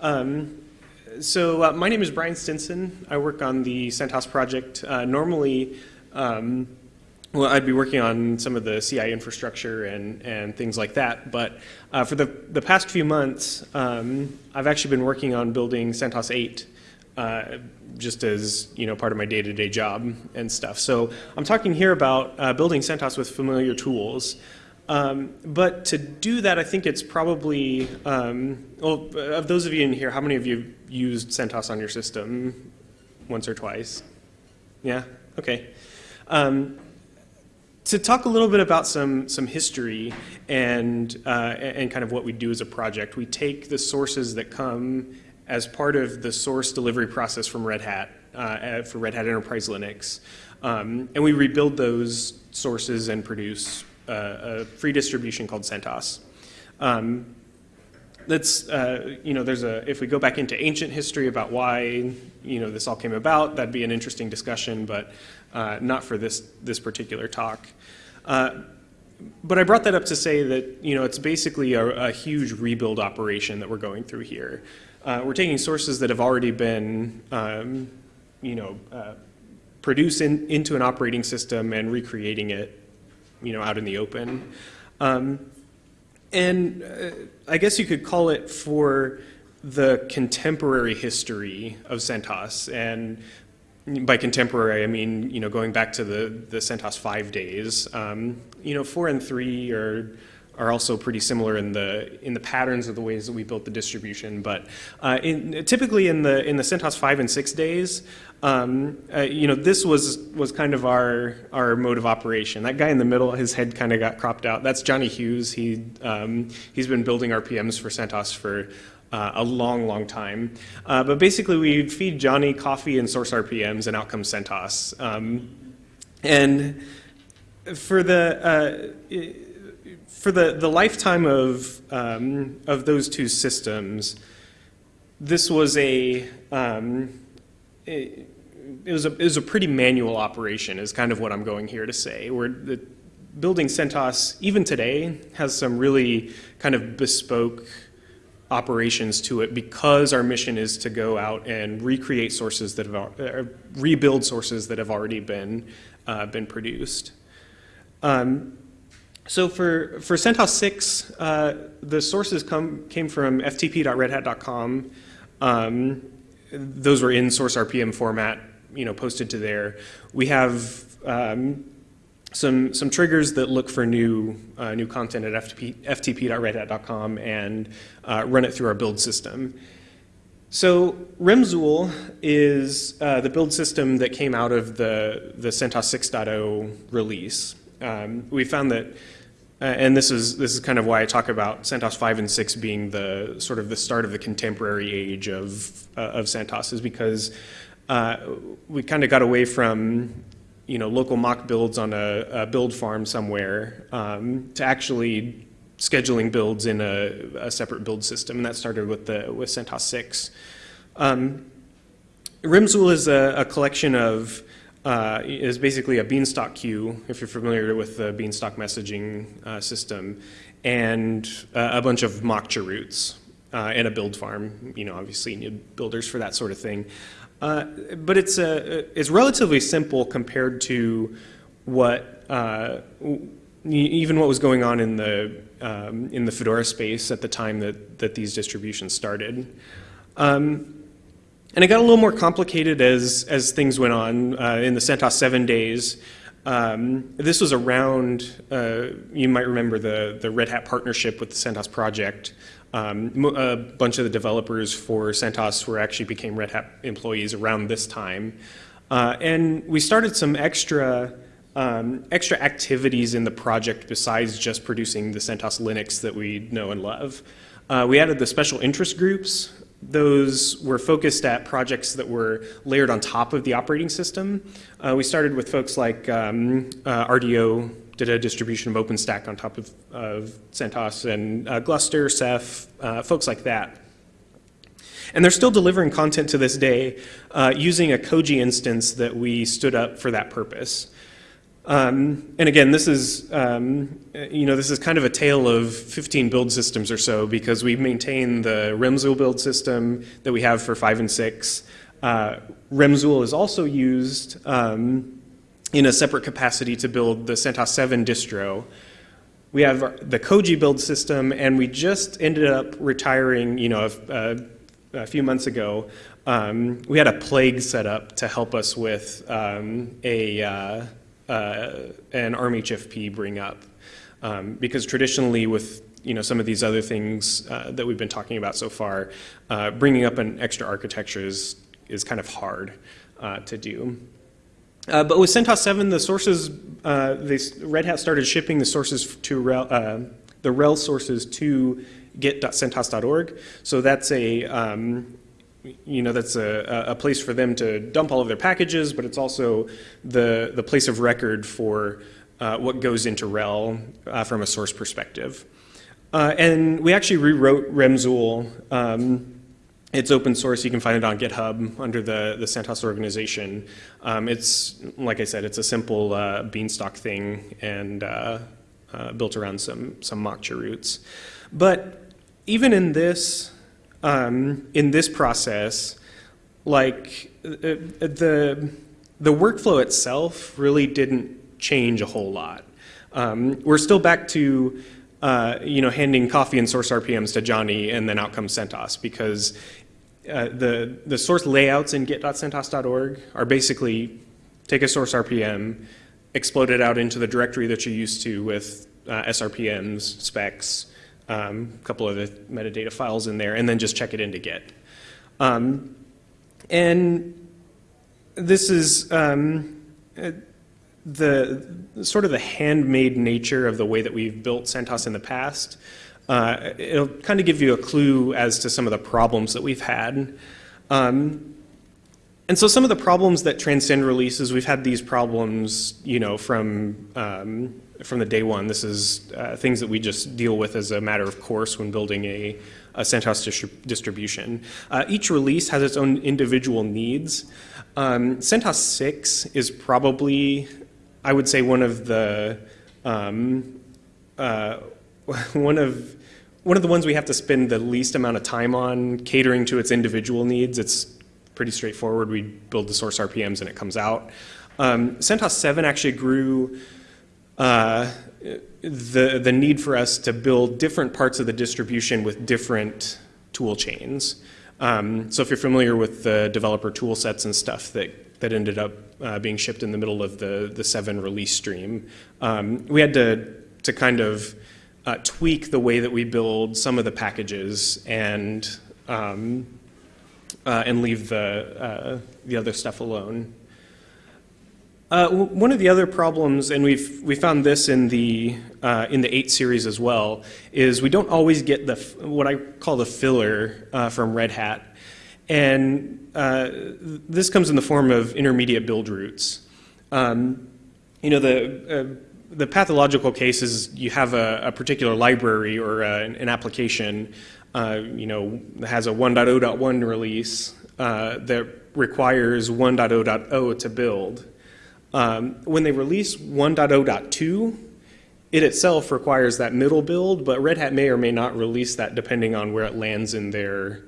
Um, so uh, my name is Brian Stinson. I work on the CentOS project. Uh, normally, um, well, I'd be working on some of the CI infrastructure and, and things like that. But uh, for the, the past few months, um, I've actually been working on building CentOS 8 uh, just as you know part of my day-to-day -day job and stuff. So I'm talking here about uh, building CentOS with familiar tools. Um, but to do that, I think it's probably, um, well, of those of you in here, how many of you used CentOS on your system once or twice? Yeah? Okay. Um, to talk a little bit about some, some history and, uh, and kind of what we do as a project, we take the sources that come as part of the source delivery process from Red Hat uh, for Red Hat Enterprise Linux. Um, and we rebuild those sources and produce a free distribution called CentOS. Um, that's, uh, you know, there's a, if we go back into ancient history about why, you know, this all came about, that'd be an interesting discussion, but uh, not for this, this particular talk. Uh, but I brought that up to say that, you know, it's basically a, a huge rebuild operation that we're going through here. Uh, we're taking sources that have already been, um, you know, uh, produced in, into an operating system and recreating it, you know, out in the open. Um, and uh, I guess you could call it for the contemporary history of CentOS. And by contemporary, I mean, you know, going back to the, the CentOS 5 days. Um, you know, 4 and 3 are are also pretty similar in the in the patterns of the ways that we built the distribution. But uh, in, typically in the in the CentOS five and six days, um, uh, you know, this was was kind of our our mode of operation. That guy in the middle, his head kind of got cropped out. That's Johnny Hughes. He um, he's been building RPMs for CentOS for uh, a long, long time. Uh, but basically, we feed Johnny coffee and source RPMs, and out comes CentOS. Um, and for the uh, for the, the lifetime of, um, of those two systems, this was a, um, it, it, was a, it was a pretty manual operation is kind of what I'm going here to say. Where the building CentOS, even today, has some really kind of bespoke operations to it because our mission is to go out and recreate sources that have, uh, rebuild sources that have already been, uh, been produced. Um, so for, for CentOS 6, uh, the sources come, came from ftp.redhat.com. Um, those were in source RPM format, you know, posted to there. We have um, some, some triggers that look for new, uh, new content at FTP, ftp.redhat.com and uh, run it through our build system. So Reimzul is uh, the build system that came out of the, the CentOS 6.0 release. Um, we found that and this is this is kind of why I talk about CentOS 5 and 6 being the sort of the start of the contemporary age of uh, of CentOS is because uh, we kind of got away from you know local mock builds on a, a build farm somewhere um, to actually scheduling builds in a, a, separate build system, and that started with the with CentOS 6. Um, is a, a collection of uh, is basically a beanstalk queue, if you're familiar with the beanstalk messaging uh, system, and uh, a bunch of mock chroots uh, and a build farm. You know, obviously you need builders for that sort of thing. Uh, but it's, it's relatively simple compared to what, uh, even what was going on in the, um, in the Fedora space at the time that, that these distributions started. Um, and it got a little more complicated as, as things went on uh, in the CentOS 7 days. Um, this was around, uh, you might remember the, the Red Hat partnership with the CentOS project. Um, a bunch of the developers for CentOS were actually became Red Hat employees around this time. Uh, and we started some extra um, extra activities in the project besides just producing the CentOS Linux that we know and love. Uh, we added the special interest groups those were focused at projects that were layered on top of the operating system. Uh, we started with folks like um, uh, RDO did a distribution of OpenStack on top of, of CentOS and uh, Gluster, Ceph, uh, folks like that. And they're still delivering content to this day uh, using a Koji instance that we stood up for that purpose. Um, and again, this is, um, you know, this is kind of a tale of 15 build systems or so because we maintain the Reimzul build system that we have for 5 and 6. Uh, is also used um, in a separate capacity to build the CentOS 7 distro. We have the Koji build system, and we just ended up retiring, you know, a, a, a few months ago. Um, we had a plague set up to help us with um, a uh, uh, an ARM HFP bring up. Um, because traditionally with you know, some of these other things uh, that we've been talking about so far, uh, bringing up an extra architecture is, is kind of hard uh, to do. Uh, but with CentOS 7, the sources, uh, they, Red Hat started shipping the sources to the RHEL sources to git.centos.org. So that's a, um, you know, that's a, a place for them to dump all of their packages, but it's also the, the place of record for uh, what goes into RHEL uh, from a source perspective. Uh, and we actually rewrote Reimzul. Um, it's open source. You can find it on GitHub under the, the CentOS organization. Um, it's, like I said, it's a simple uh, beanstalk thing and uh, uh, built around some, some mock chroots. But even in this, um, in this process, like uh, the, the workflow itself really didn't change a whole lot. Um, we're still back to uh, you know, handing coffee and source RPMs to Johnny and then out comes CentOS because uh, the, the source layouts in git.centos.org are basically take a source RPM, explode it out into the directory that you're used to with uh, SRPMs, specs, a couple of the metadata files in there, and then just check it into Git. Um, and this is um, uh, the sort of the handmade nature of the way that we've built CentOS in the past. Uh, it'll kind of give you a clue as to some of the problems that we've had. Um, and so some of the problems that transcend releases, we've had these problems, you know, from um, from the day one. This is uh, things that we just deal with as a matter of course when building a, a CentOS distri distribution. Uh, each release has its own individual needs. Um, CentOS 6 is probably, I would say, one of the um, uh, one of one of the ones we have to spend the least amount of time on catering to its individual needs. It's pretty straightforward. We build the source RPMs and it comes out. Um, CentOS 7 actually grew uh, the, the need for us to build different parts of the distribution with different tool chains. Um, so if you're familiar with the developer tool sets and stuff that, that ended up uh, being shipped in the middle of the, the 7 release stream, um, we had to, to kind of uh, tweak the way that we build some of the packages and, um, uh, and leave the, uh, the other stuff alone. Uh, one of the other problems, and we've we found this in the uh, in the eight series as well, is we don't always get the what I call the filler uh, from Red Hat, and uh, this comes in the form of intermediate build roots. Um, you know the uh, the pathological case is you have a, a particular library or uh, an, an, application, you know, that has a 1.0.1 release that requires 1.0.0 to build. Um, when they release 1.0.2, it itself requires that middle build, but Red Hat may or may not release that depending on where it lands in their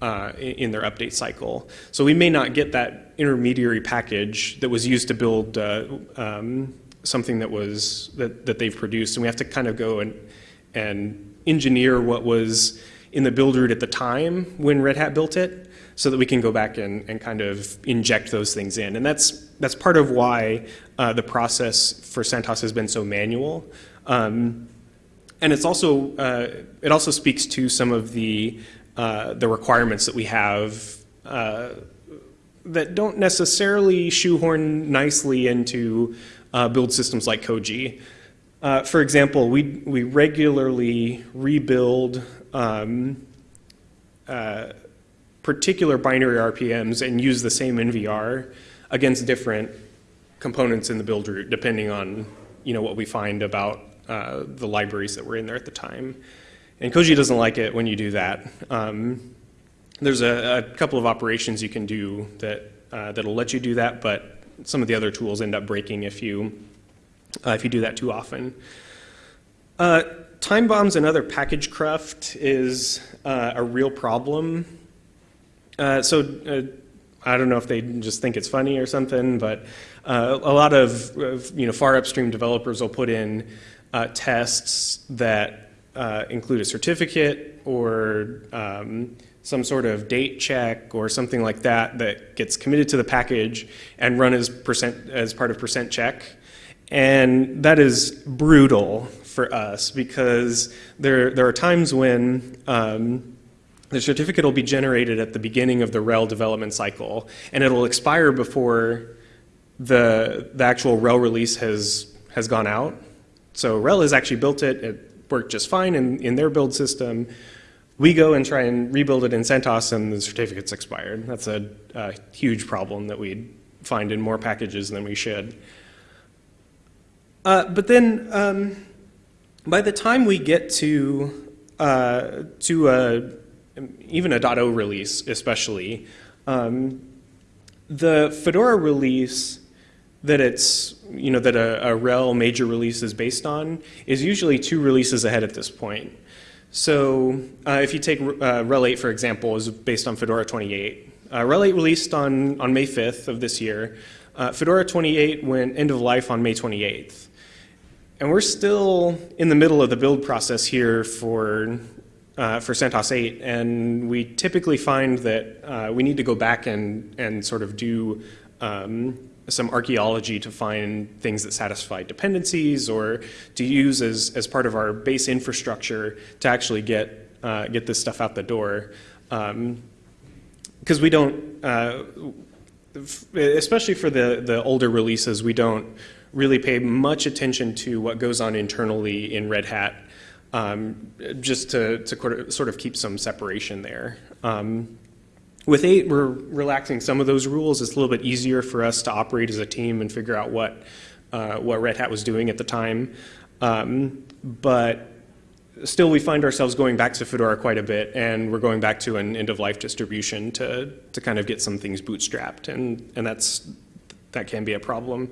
uh, in their update cycle. So we may not get that intermediary package that was used to build uh, um, something that was that, that they've produced, and we have to kind of go and and engineer what was in the build root at the time when Red Hat built it, so that we can go back and, and kind of inject those things in. And that's that's part of why uh, the process for CentOS has been so manual. Um, and it's also, uh, it also speaks to some of the, uh, the requirements that we have uh, that don't necessarily shoehorn nicely into uh, build systems like Koji. Uh, for example, we, we regularly rebuild um, particular binary RPMs and use the same NVR against different components in the build root, depending on you know what we find about uh, the libraries that were in there at the time. And Koji doesn't like it when you do that. Um, there's a, a, couple of operations you can do that uh, that'll let you do that, but some of the other tools end up breaking if you uh, if you do that too often. Uh, time bombs and other package cruft is uh, a real problem. Uh, so uh, I don't know if they just think it's funny or something, but uh, a lot of, you know far upstream developers will put in tests that include a certificate or um, some sort of date check or something like that that gets committed to the package and run as percent as part of percent check. And that is brutal for us because there, there are times when um, the certificate will be generated at the beginning of the RHEL development cycle and it'll expire before the, the actual RHEL release has, has gone out. So RHEL has actually built it, it worked just fine in, in their build system, we go and try and rebuild it in CentOS and the certificate's expired. That's a, a huge problem that we find in more packages than we should. Uh, but then um, by the time we get to, uh, to a, even a .0 release especially, um, the Fedora release that it's, you know, that a, a RHEL major release is based on is usually two releases ahead at this point. So uh, if you take uh, RHEL 8, for example, is based on Fedora 28. Uh, RHEL 8 released on, on May 5th of this year. Uh, Fedora 28 went end of life on May 28th. And we're still in the middle of the build process here for, uh, for CentOS 8, and we typically find that uh, we need to go back and, and sort of do um, some archaeology to find things that satisfy dependencies or to use as, as part of our base infrastructure to actually get, uh, get this stuff out the door. Because um, we don't, uh, especially for the, the older releases, we don't really pay much attention to what goes on internally in Red Hat um, just to, to sort of keep some separation there. Um, with eight, we're relaxing some of those rules. It's a little bit easier for us to operate as a team and figure out what, uh, what Red Hat was doing at the time. Um, but still, we find ourselves going back to Fedora quite a bit, and we're going back to an end-of-life distribution to, to kind of get some things bootstrapped, and, and that's, that can be a problem.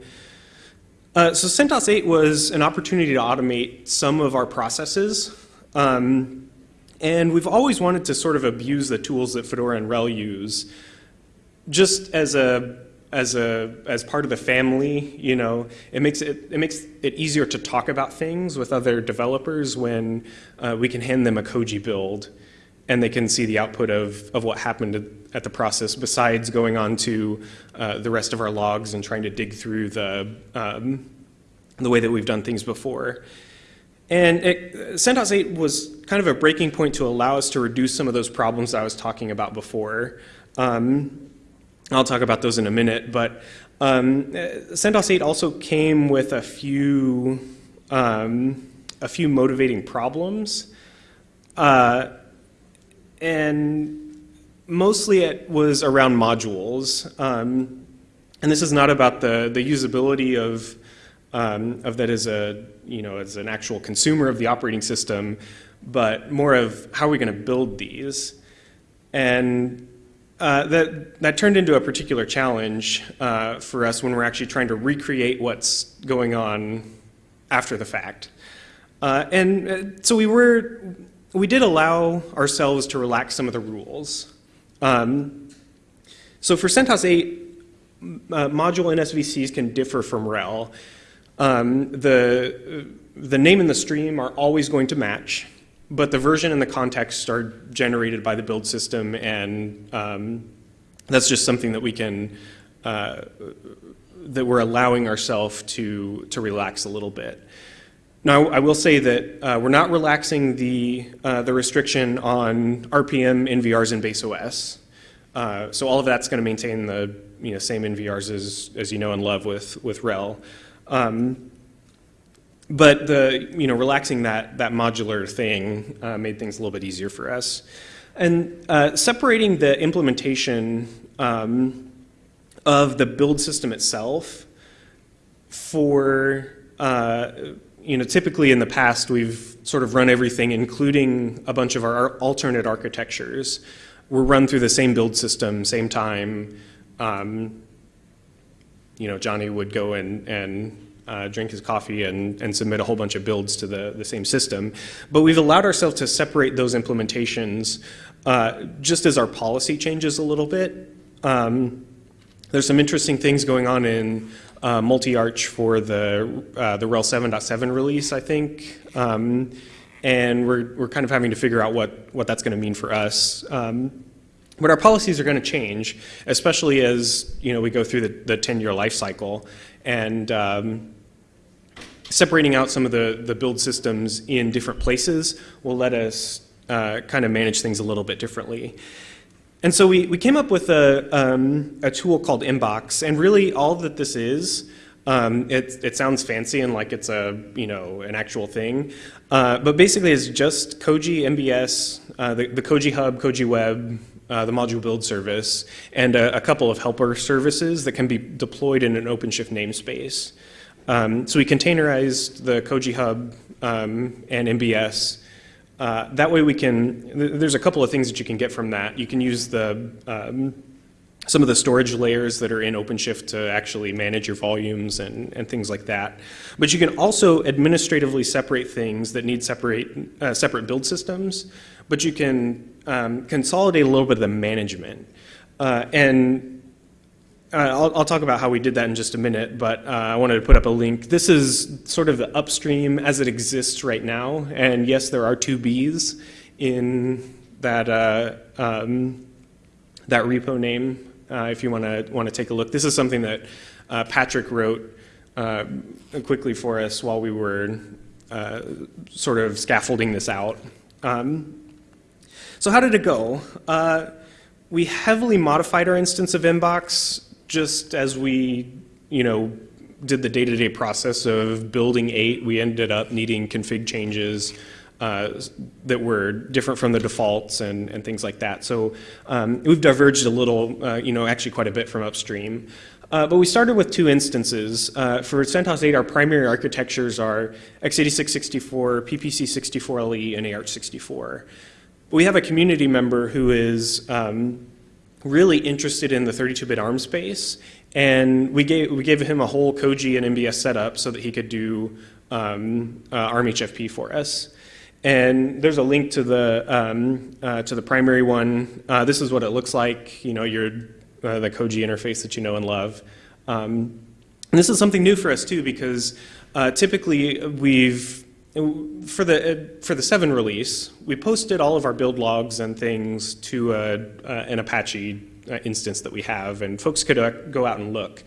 Uh, so CentOS 8 was an opportunity to automate some of our processes. Um, and we've always wanted to sort of abuse the tools that Fedora and RHEL use just as a as a as part of the family, you know, it makes it it makes it easier to talk about things with other developers when uh, we can hand them a Koji build and they can see the output of, of what happened at the process besides going on to uh, the rest of our logs and trying to dig through the, um, the way that we've done things before. And it, CentOS 8 was kind of a breaking point to allow us to reduce some of those problems I was talking about before. Um, I'll talk about those in a minute, but um, CentOS 8 also came with a few, um, a few motivating problems. Uh, and mostly it was around modules. Um, and this is not about the, the usability of um, of that as a, you know, as an actual consumer of the operating system, but more of how are we going to build these? And uh, that, that turned into a particular challenge uh, for us when we're actually trying to recreate what's going on after the fact. Uh, and uh, so we were, we did allow ourselves to relax some of the rules. Um, so for CentOS 8, uh, module NSVCs can differ from RHEL. Um, the, the name and the stream are always going to match, but the version and the context are generated by the build system, and um, that's just something that we can, uh, that we're allowing ourselves to, to relax a little bit. Now, I will say that uh, we're not relaxing the, uh, the restriction on RPM NVRs in base OS. Uh, so all of that's going to maintain the you know, same NVRs as, as you know and love with, with RHEL. Um, but the, you know, relaxing that, that modular thing uh, made things a little bit easier for us. And uh, separating the implementation um, of the build system itself for, uh, you know, typically in the past we've sort of run everything, including a bunch of our alternate architectures, were run through the same build system, same time, um, you know, Johnny would go and, and uh, drink his coffee and, and submit a whole bunch of builds to the, the same system. But we've allowed ourselves to separate those implementations uh, just as our policy changes a little bit. Um, there's some interesting things going on in uh, multi-arch for the, uh, the RHEL 7.7 release, I think. Um, and we're, we're kind of having to figure out what, what that's going to mean for us. Um, but our policies are going to change, especially as you know we go through the 10-year life cycle. And um, separating out some of the, the build systems in different places will let us uh, kind of manage things a little bit differently. And so we, we came up with a, um, a tool called Mbox, and really all that this is, um, it, it sounds fancy and like it's a, you know, an actual thing, uh, but basically it's just Koji MBS, uh, the, the Koji Hub, Koji Web, uh, the module build service, and a, a, couple of helper services that can be deployed in an OpenShift namespace. Um, so we containerized the Koji Hub um, and MBS. Uh, that way we can, th there's a couple of things that you can get from that. You can use the um, some of the storage layers that are in OpenShift to actually manage your volumes and, and things like that. But you can also administratively separate things that need separate, uh, separate build systems, but you can um, consolidate a little bit of the management. Uh, and I'll, I'll, talk about how we did that in just a minute, but uh, I wanted to put up a link. This is sort of the upstream as it exists right now. And yes, there are two Bs in that, uh, um, that repo name uh, if you want to want to take a look. This is something that uh, Patrick wrote uh, quickly for us while we were sort of scaffolding this out. Um, so how did it go? We heavily modified our instance of Mbox just as we, you know, did the day-to-day -day process of building eight. We ended up needing config changes uh, that were different from the defaults and, and things like that. So um, we've diverged a little, uh, you know, actually quite a bit from upstream. Uh, but we started with two instances. Uh, for CentOS 8, our primary architectures are x86-64, PPC-64LE, and AArch64. We have a community member who is um, really interested in the 32-bit ARM space, and we gave, we gave him a whole Koji and MBS setup so that he could do um, uh, ARM HFP for us. And there's a link to the, um, uh, to the primary one. Uh, this is what it looks like, you know, your, uh, the Koji interface that you know and love. Um, and this is something new for us too because uh, typically we've, for the, for the 7 release, we posted all of our build logs and things to a, an Apache uh, instance that we have and folks could uh, go out and look.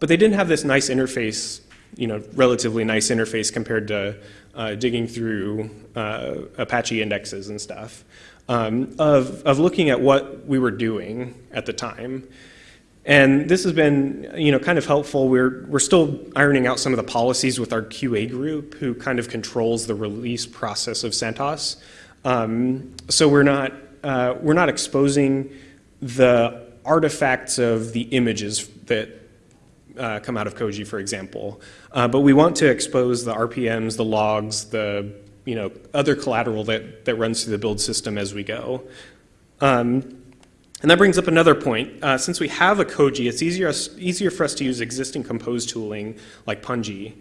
But they didn't have this nice interface, you know, relatively nice interface compared to uh, digging through uh, Apache indexes and stuff, um, of, of looking at what we were doing at the time. And this has been, you know, kind of helpful. We're, we're still ironing out some of the policies with our QA group who kind of controls the release process of CentOS. Um, so we're not, uh, we're not exposing the artifacts of the images that uh, come out of Koji, for example. Uh, but we want to expose the RPMs, the logs, the you know, other collateral that, that runs through the build system as we go. Um, and that brings up another point. Uh, since we have a Koji, it's easier, easier for us to use existing compose tooling like Pungi.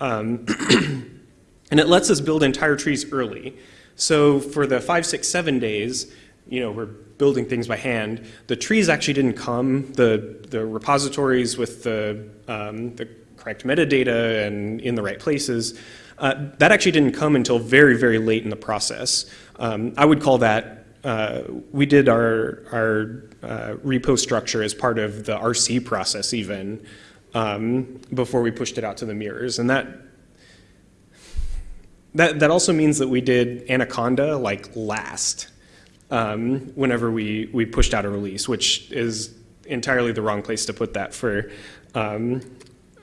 Um, and it lets us build entire trees early. So for the five, six, seven days, you know, we're building things by hand. The trees actually didn't come. The, the repositories with the, um, the correct metadata and in the right places, uh, that actually didn't come until very, very late in the process. Um, I would call that, we did our, our uh, repo structure as part of the RC process even um, before we pushed it out to the mirrors. And that, that, that also means that we did Anaconda like last um, whenever we, we pushed out a release, which is entirely the wrong place to put that for, um,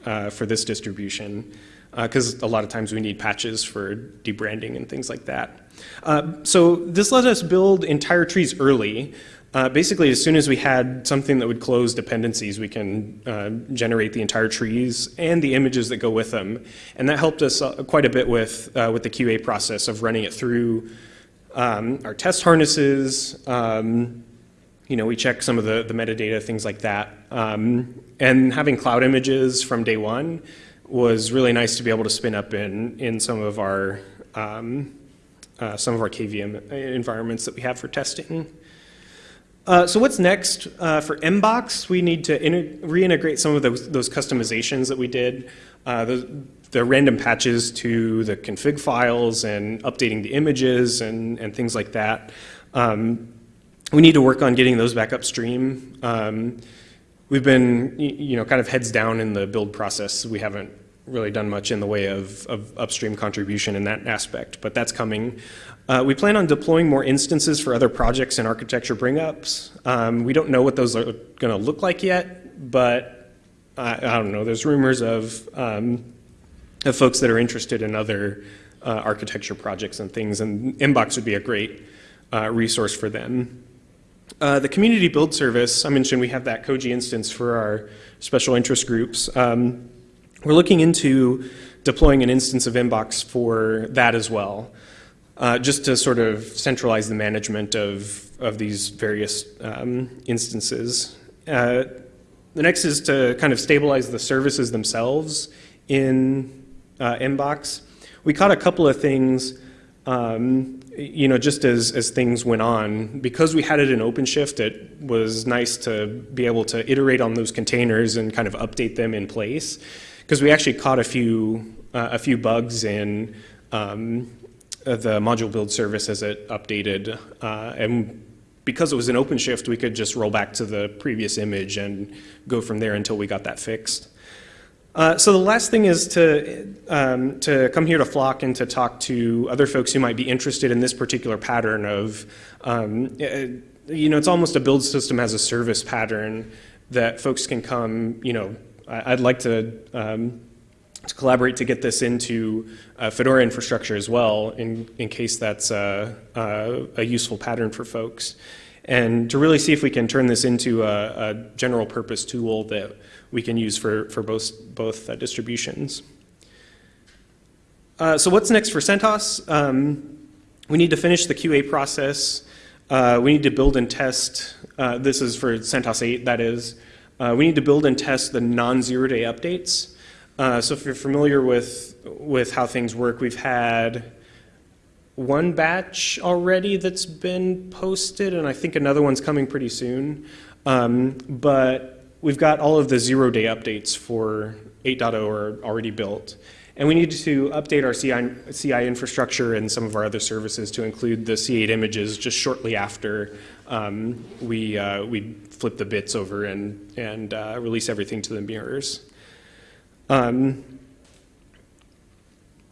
uh, for this distribution because uh, a lot of times we need patches for debranding and things like that. Uh, so this let us build entire trees early. Uh, basically, as soon as we had something that would close dependencies, we can uh, generate the entire trees and the images that go with them. And that helped us uh, quite a bit with, uh, with the QA process of running it through um, our test harnesses, um, you know, we check some of the, the metadata, things like that. Um, and having cloud images from day one was really nice to be able to spin up in, in some of our, um, uh, some of our KVM environments that we have for testing. Uh, so what's next uh, for Mbox? We need to reintegrate some of those, those customizations that we did, uh, the, the random patches to the config files and updating the images and, and things like that. Um, we need to work on getting those back upstream. Um, we've been, you know, kind of heads down in the build process. We haven't really done much in the way of, of upstream contribution in that aspect, but that's coming. Uh, we plan on deploying more instances for other projects and architecture bring-ups. Um, we don't know what those are going to look like yet, but I, I, don't know. There's rumors of, um, of folks that are interested in other uh, architecture projects and things, and Mbox would be a great uh, resource for them. Uh, the community build service, I mentioned we have that Koji instance for our special interest groups. Um, we're looking into deploying an instance of Mbox for that as well uh, just to sort of centralize the management of, of these various um, instances. Uh, the next is to kind of stabilize the services themselves in uh, Mbox. We caught a couple of things, um, you know, just as, as things went on. Because we had it in OpenShift, it was nice to be able to iterate on those containers and kind of update them in place. Because we actually caught a few, uh, a few bugs in um, the module build service as it updated. Uh, and because it was an OpenShift, we could just roll back to the previous image and go from there until we got that fixed. Uh, so the last thing is to, um, to come here to Flock and to talk to other folks who might be interested in this particular pattern of, um, uh, you know, it's almost a build system as a service pattern that folks can come, you know, I'd like to um, to collaborate to get this into uh, Fedora infrastructure as well, in, in case that's a, a, a, useful pattern for folks. And to really see if we can turn this into a, a general purpose tool that we can use for, for both, both uh, distributions. Uh, so what's next for CentOS? Um, we need to finish the QA process. Uh, we need to build and test, uh, this is for CentOS 8, that is. Uh, we need to build and test the non-zero day updates. Uh, so if you're familiar with, with how things work, we've had one batch already that's been posted, and I think another one's coming pretty soon. Um, but we've got all of the zero-day updates for 8.0 are already built. And we need to update our CI, CI, infrastructure and some of our other services to include the C8 images just shortly after um, we, uh, we flip the bits over and, and uh, release everything to the mirrors. Um,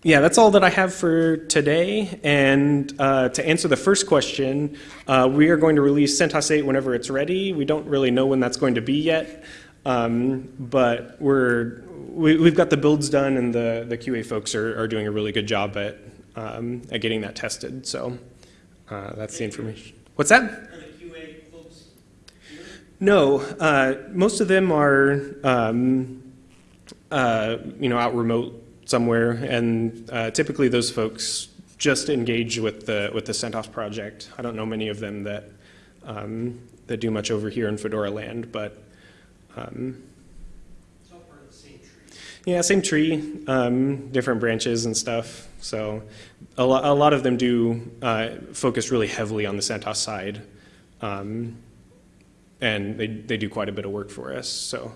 yeah, that's all that I have for today. And uh, to answer the first question, uh, we are going to release CentOS 8 whenever it's ready. We don't really know when that's going to be yet, um, but we're, we, have got the builds done and the, the QA folks are, are doing a really good job at, um, at getting that tested. So uh, that's the information. What's that? No, uh, most of them are um, uh, you know, out remote somewhere, and uh, typically those folks just engage with the with the CentOS project. I don't know many of them that um, that do much over here in Fedora land, but um, it's all part of the same. Yeah, same tree, um, different branches and stuff. So a, lo a lot of them do uh, focus really heavily on the CentOS side, um, and they they do quite a bit of work for us. So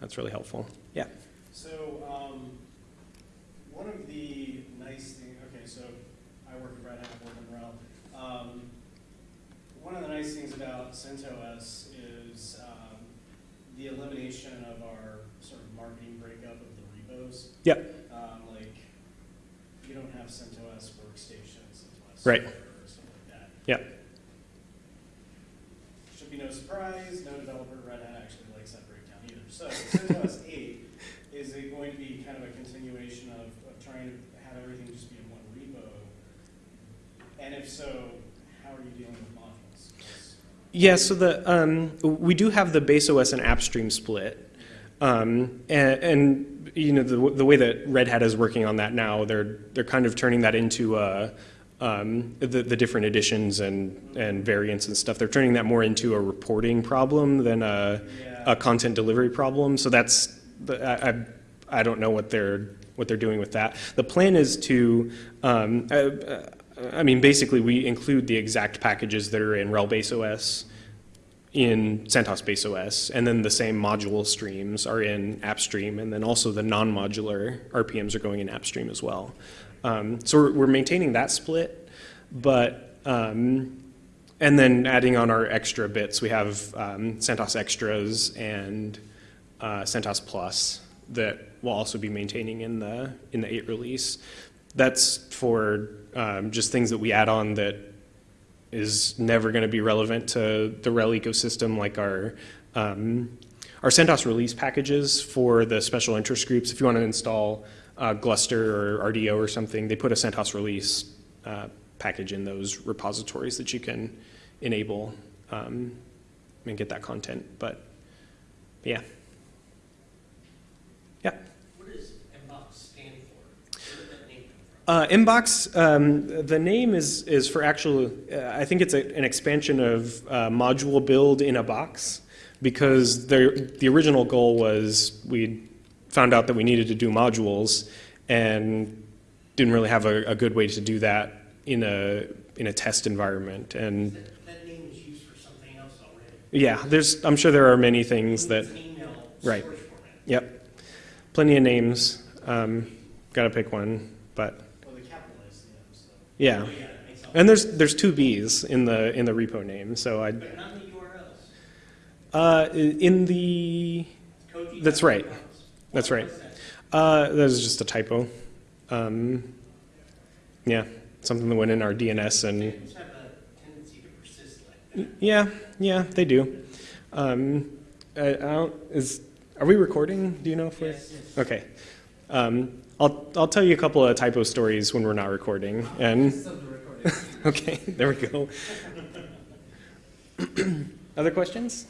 that's really helpful. Yeah. So um, one of the nice things, okay, so I work at Red Hat, I work in RHEL. Um, one of the nice things about CentOS is um, the elimination of our sort of marketing breakup of the repos. Yep. Um, like, you don't have CentOS workstations, CentOS right. or something like that. Yep. Should be no surprise, no developer at Red Hat actually likes that breakdown either. So CentOS 8 is it going to be kind of a continuation of, of trying to have everything just be in one repo? And if so, how are you dealing with modules? Yeah, so the um, we do have the base OS and app stream split, um, and, and, you know the the way that Red Hat is working on that now, they're they're kind of turning that into a, um, the the different editions and and variants and stuff. They're turning that more into a reporting problem than a, yeah. a content delivery problem. So that's I, I don't know what they're, what they're doing with that. The plan is to, um, uh, uh, I mean, basically, we include the exact packages that are in RHEL Base OS in CentOS Base OS, and then the same module streams are in AppStream, and then also the non-modular RPMs are going in AppStream as well. Um, so we're, we're maintaining that split, but um, and then adding on our extra bits, we have um, CentOS Extras and uh, CentOS Plus that we'll also be maintaining in the in the eight release. That's for um, just things that we add on that is never going to be relevant to the RHEL ecosystem, like our um, our CentOS release packages for the special interest groups. If you want to install uh, Gluster or RDO or something, they put a CentOS release uh, package in those repositories that you can enable um, and get that content. But yeah, yeah. What does MBOX stand for? Where did that name come from? Uh, Mbox, um, the name is, is for actual, uh, I think it's a, an expansion of uh, module build in a box because the, the original goal was we found out that we needed to do modules and didn't really have a, a good way to do that in a, in a test environment. And That, that name is used for something else already. yeah, there's, I'm sure there are many things that, email Right. format. yep, plenty of names. Um, gotta pick one, but Well, they capitalized the M, so. Yeah. Yeah, that makes sense. And there's there's two B's in the in the repo name, so I But not in the URLs. uh, in the That's right. That's right. uh, that was just a typo. Um, yeah, something that went in our DNS and Names have a tendency to persist like yeah, yeah, they do. Um, I, I don't, is are we recording? Do you know if we're Yes, yes. okay? Um, I'll I'll tell you a couple of typo stories when we're not recording. And okay, there we go. Other questions?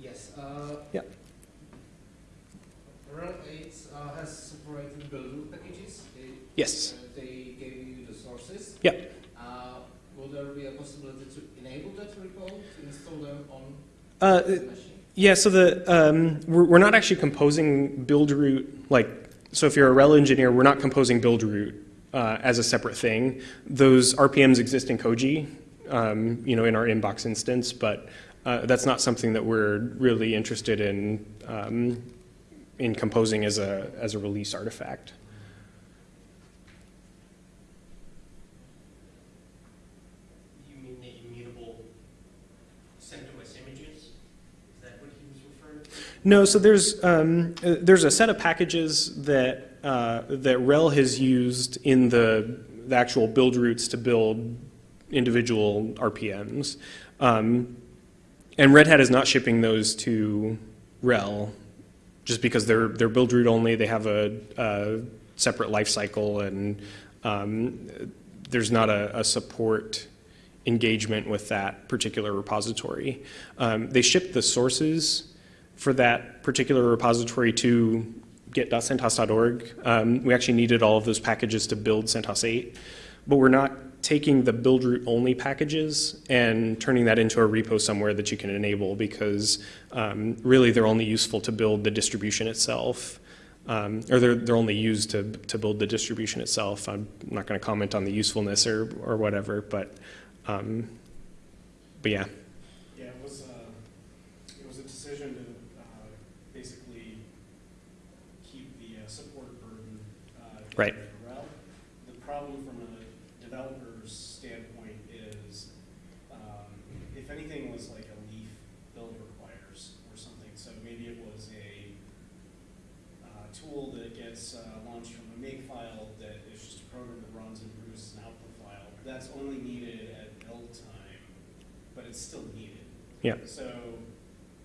Yes. Uh, Yeah. RHEL 8 uh, has separated build packages. They, Yes. uh, they gave you the sources. Yeah. Uh, will there be a possibility to enable that repo to install them on Uh, the machine? Yeah, so the um, we're, we're not actually composing build root like so. If you're a RHEL engineer, we're not composing build root uh, as a separate thing. Those RPMs exist in Koji, um, you know, in our Mbox instance, but uh, that's not something that we're really interested in um, in composing as a as a release artifact. You mean the immutable CentOS images? Is that what he was referring to? No, so there's um, uh, there's a set of packages that uh, that RHEL has used in the the actual build roots to build individual RPMs, um, and Red Hat is not shipping those to RHEL just because they're they're build root only. They have a, a separate life cycle, and um, there's not a, a support engagement with that particular repository. Um, they ship the sources for that particular repository to git.centos.org. Um, we actually needed all of those packages to build CentOS 8, but we're not taking the build root only packages and turning that into a repo somewhere that you can enable because um, really they're only useful to build the distribution itself. Um, or they're, they're only used to, to build the distribution itself. I'm not going to comment on the usefulness or, or whatever, but, um, but yeah. Yeah, it was, uh, it was a decision to, uh, basically keep the uh, support burden, uh. Right. down at RHEL. The problem from a developer's standpoint is, um, if anything was like a leaf build requires or something, so maybe it was a, uh, tool that gets, uh, launched from a make file that is just a program that runs and produces an output file, that's only needed at build time, but it's still needed. Yeah. So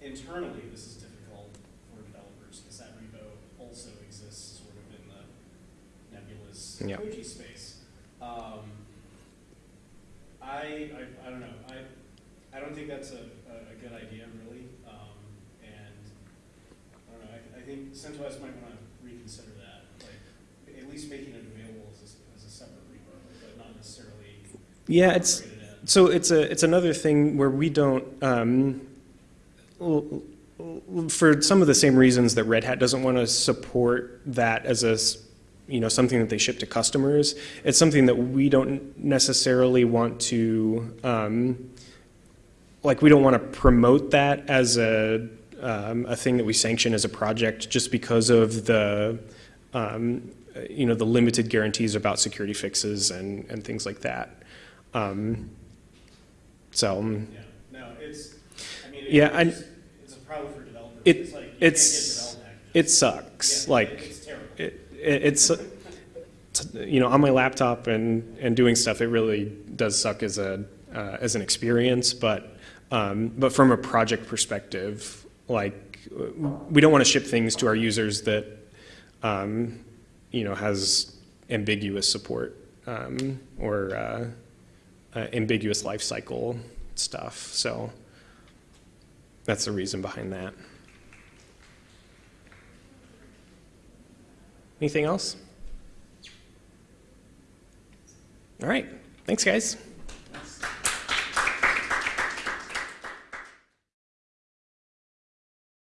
internally, this is difficult for developers because that repo also exists sort of in the nebulous Yeah. Koji space. Um, I, I, I don't know, I, I don't think that's a, a, a good idea really. Um, and I don't know, I, I think CentOS might want to reconsider that, like at least making it available as a, as a separate repo, but not necessarily Yeah, it's. So it's a it's another thing where we don't um, for some of the same reasons that Red Hat doesn't want to support that as a, you know, something that they ship to customers, it's something that we don't necessarily want to, um, like, we don't want to promote that as a, um, a thing that we sanction as a project just because of the, um, you know, the limited guarantees about security fixes and, and things like that. Um, so, um, Yeah, no, it's, I mean, Yeah, I- it's, a problem for developers. It- It's like, it's- it sucks. Yeah, like, It's it, it, it's, you know, on my laptop and, and doing stuff, it really does suck as a, uh, as an experience, but, um, but from a project perspective, like, we don't want to ship things to our users that, um, you know, has ambiguous support, um, or, uh, uh, ambiguous life cycle stuff, so that's the reason behind that. Anything else? All right, thanks, guys.